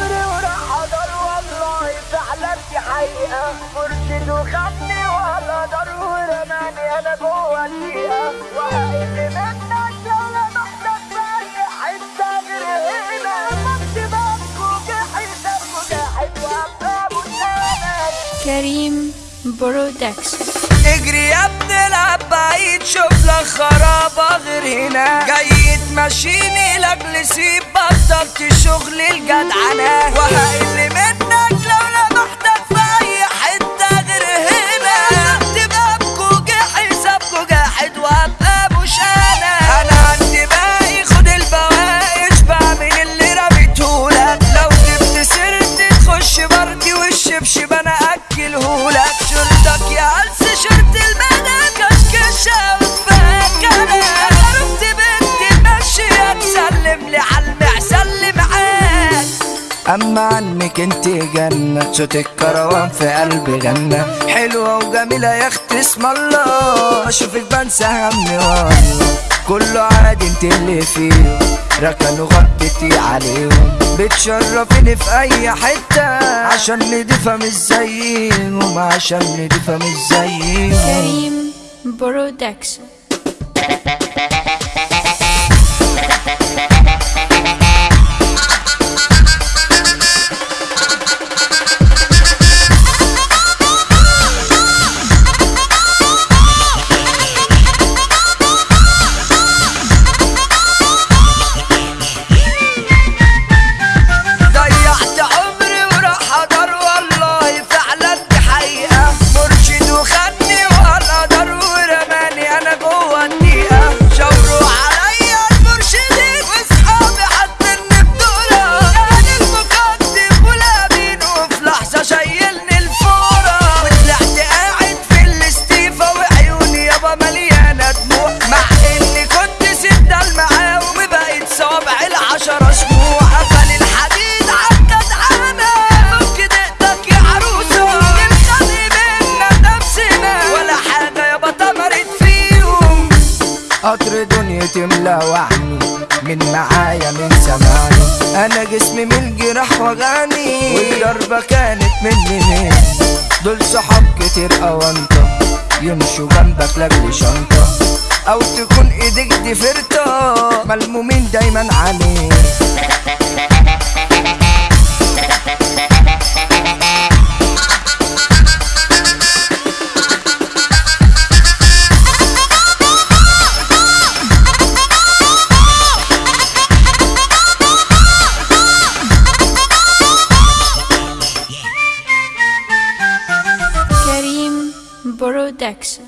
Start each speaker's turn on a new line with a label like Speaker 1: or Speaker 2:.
Speaker 1: عمري وراح والله فعلا دي حقيقة مرشد وخدني ولا دار ورماني أنا جوه الدقيقة وهقل منك لو لمحتك باقي حتة غير هنا مكتبك وجحيتك وجاحد وابقى متنام
Speaker 2: كريم برودكشن
Speaker 3: اجري يا ابن العب بعيد شوف لك خرابة غير هنا. جاي تمشيني لاجل سيب بطلت شغل الجدعنة وهقل أما عنك انت جنة صوت الكروان في قلبي غنى حلوة وجميلة يا أختي اسم الله. أشوفك بنسى همي والله كله عادي انت اللي فيه. ركنوا غطيتي عليهم. بتشرفيني في أي حتة. عشان نضيفة مش زيهم عشان نضيفة مش زيهم.
Speaker 2: كريم برودكشن.
Speaker 3: مليانة دموع مع إني كنت ستة معاهم بقيت صابع العشرة أسبوع. قفل الحديد عالجدعانة فك دقتك يا عروسة. نبتدي منا نفسنا ولا حاجة يابا تمرت فيهم قطر دنيتي ملوعني من معايا من زماني أنا جسمي من الجراح وجعني والضربة كانت مني. من دول صحاب كتير اوانطة يمشوا جنبك لاجل شنطة. أو تكون إيديك دي فرطة ملمومين دايما عليك
Speaker 2: كريم برودكشن